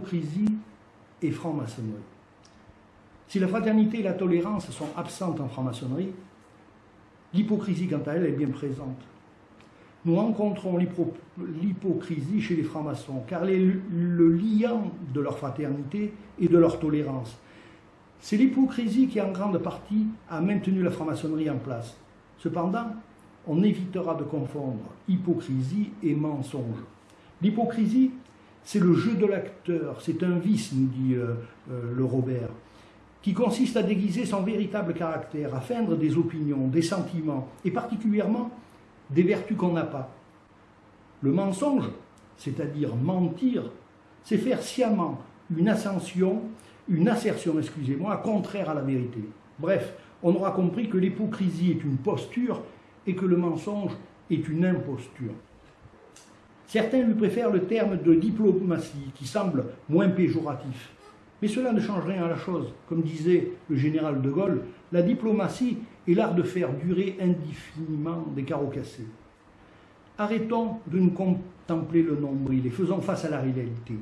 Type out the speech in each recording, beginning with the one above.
hypocrisie et franc-maçonnerie. Si la fraternité et la tolérance sont absentes en franc-maçonnerie, l'hypocrisie, quant à elle, est bien présente. Nous rencontrons l'hypocrisie chez les francs-maçons, car est le liant de leur fraternité et de leur tolérance. C'est l'hypocrisie qui, en grande partie, a maintenu la franc-maçonnerie en place. Cependant, on évitera de confondre hypocrisie et mensonge. L'hypocrisie, c'est le jeu de l'acteur, c'est un vice, nous dit euh, euh, le Robert, qui consiste à déguiser son véritable caractère, à feindre des opinions, des sentiments, et particulièrement des vertus qu'on n'a pas. Le mensonge, c'est-à-dire mentir, c'est faire sciemment une ascension, une assertion, excusez-moi, contraire à la vérité. Bref, on aura compris que l'hypocrisie est une posture et que le mensonge est une imposture. Certains lui préfèrent le terme de diplomatie, qui semble moins péjoratif. Mais cela ne change rien à la chose. Comme disait le général de Gaulle, la diplomatie est l'art de faire durer indéfiniment des carreaux cassés. Arrêtons de nous contempler le nombril et faisons face à la réalité.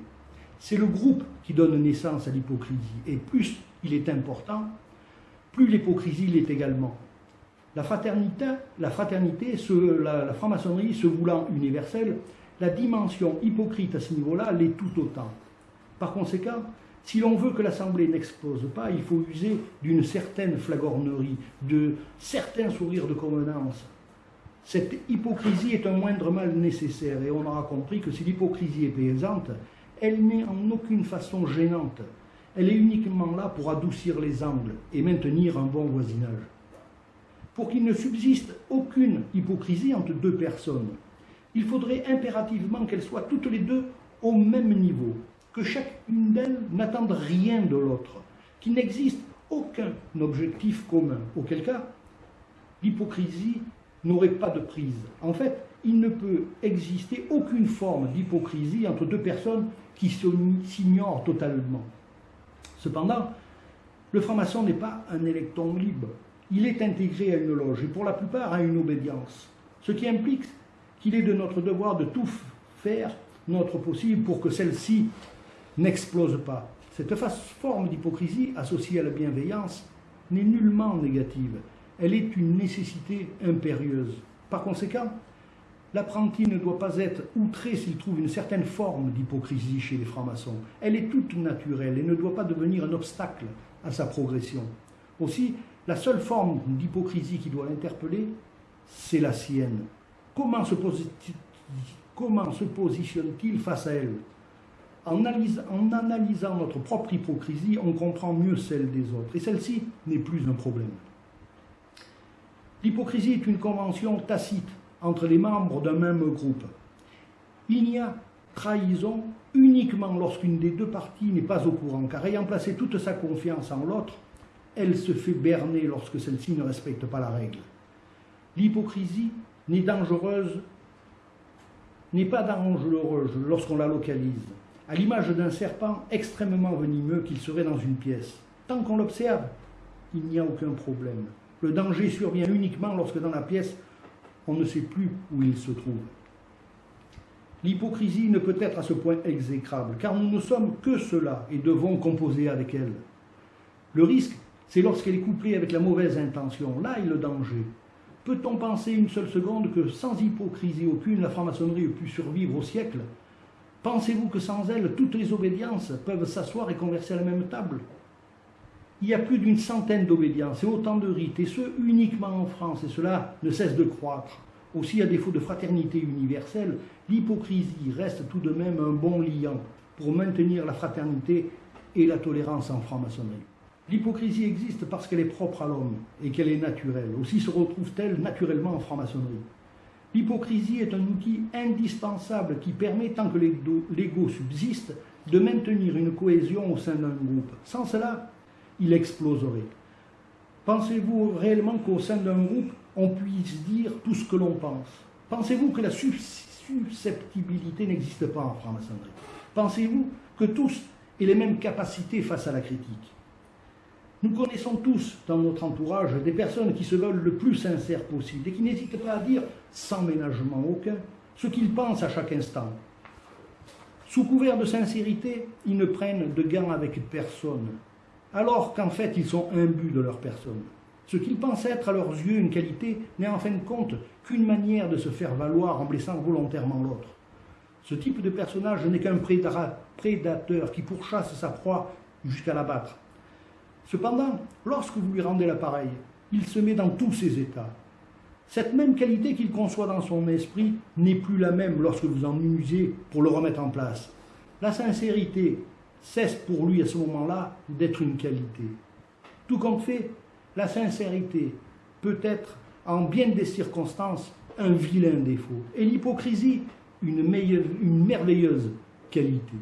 C'est le groupe qui donne naissance à l'hypocrisie, et plus il est important, plus l'hypocrisie l'est également. La fraternité, la, fraternité la, la franc-maçonnerie se voulant universelle, la dimension hypocrite à ce niveau-là l'est tout autant. Par conséquent, si l'on veut que l'Assemblée n'explose pas, il faut user d'une certaine flagornerie, de certains sourires de convenance. Cette hypocrisie est un moindre mal nécessaire et on aura compris que si l'hypocrisie est présente, elle n'est en aucune façon gênante. Elle est uniquement là pour adoucir les angles et maintenir un bon voisinage. Pour qu'il ne subsiste aucune hypocrisie entre deux personnes, il faudrait impérativement qu'elles soient toutes les deux au même niveau, que chacune d'elles n'attende rien de l'autre, qu'il n'existe aucun objectif commun, auquel cas l'hypocrisie n'aurait pas de prise. En fait, il ne peut exister aucune forme d'hypocrisie entre deux personnes qui s'ignorent totalement. Cependant, le franc-maçon n'est pas un électron libre. Il est intégré à une loge et pour la plupart à une obédience, ce qui implique qu'il est de notre devoir de tout faire notre possible pour que celle-ci n'explose pas. Cette forme d'hypocrisie associée à la bienveillance n'est nullement négative. Elle est une nécessité impérieuse. Par conséquent, l'apprenti ne doit pas être outré s'il trouve une certaine forme d'hypocrisie chez les francs-maçons. Elle est toute naturelle et ne doit pas devenir un obstacle à sa progression. Aussi, la seule forme d'hypocrisie qui doit l'interpeller, c'est la sienne. Comment se, positionne-t-il face à elle? En, analysant notre propre hypocrisie, on comprend mieux celle des autres. Et celle-ci n'est plus un problème. L'hypocrisie est une convention tacite entre les membres d'un même groupe. Il n'y a trahison uniquement lorsqu'une des deux parties n'est pas au courant, car ayant placé toute sa confiance en l'autre, elle se fait berner lorsque celle-ci ne respecte pas la règle. L'hypocrisie n'est dangereuse, n'est pas dangereuse lorsqu'on la localise à l'image d'un serpent extrêmement venimeux qu'il serait dans une pièce. Tant qu'on l'observe, il n'y a aucun problème. Le danger survient uniquement lorsque dans la pièce, on ne sait plus où il se trouve. L'hypocrisie ne peut être à ce point exécrable, car nous ne sommes que cela et devons composer avec elle. Le risque, c'est lorsqu'elle est couplée avec la mauvaise intention. Là est le danger. Peut-on penser une seule seconde que sans hypocrisie aucune, la franc-maçonnerie ait pu survivre au siècle? Pensez-vous que sans elle, toutes les obédiences peuvent s'asseoir et converser à la même table? Il y a plus d'une centaine d'obédiences et autant de rites, et ce uniquement en France, et cela ne cesse de croître. Aussi, à défaut de fraternité universelle, l'hypocrisie reste tout de même un bon liant pour maintenir la fraternité et la tolérance en franc-maçonnerie. L'hypocrisie existe parce qu'elle est propre à l'homme et qu'elle est naturelle. Aussi se retrouve-t-elle naturellement en franc-maçonnerie. L'hypocrisie est un outil indispensable qui permet, tant que l'ego subsiste, de maintenir une cohésion au sein d'un groupe. Sans cela, il exploserait. Pensez-vous réellement qu'au sein d'un groupe, on puisse dire tout ce que l'on pense? Pensez-vous que la susceptibilité n'existe pas en franc-maçonnerie? Pensez-vous que tous aient les mêmes capacités face à la critique? Nous connaissons tous dans notre entourage des personnes qui se veulent le plus sincères possible et qui n'hésitent pas à dire, sans ménagement aucun, ce qu'ils pensent à chaque instant. Sous couvert de sincérité, ils ne prennent de gants avec personne, alors qu'en fait ils sont imbus de leur personne. Ce qu'ils pensent être à leurs yeux une qualité n'est en fin de compte qu'une manière de se faire valoir en blessant volontairement l'autre. Ce type de personnage n'est qu'un prédateur qui pourchasse sa proie jusqu'à l'abattre. Cependant, lorsque vous lui rendez l'appareil, il se met dans tous ses états. Cette même qualité qu'il conçoit dans son esprit n'est plus la même lorsque vous en usez pour le remettre en place. La sincérité cesse pour lui à ce moment-là d'être une qualité. Tout compte fait, la sincérité peut être, en bien des circonstances, un vilain défaut, et l'hypocrisie, une, une merveilleuse qualité.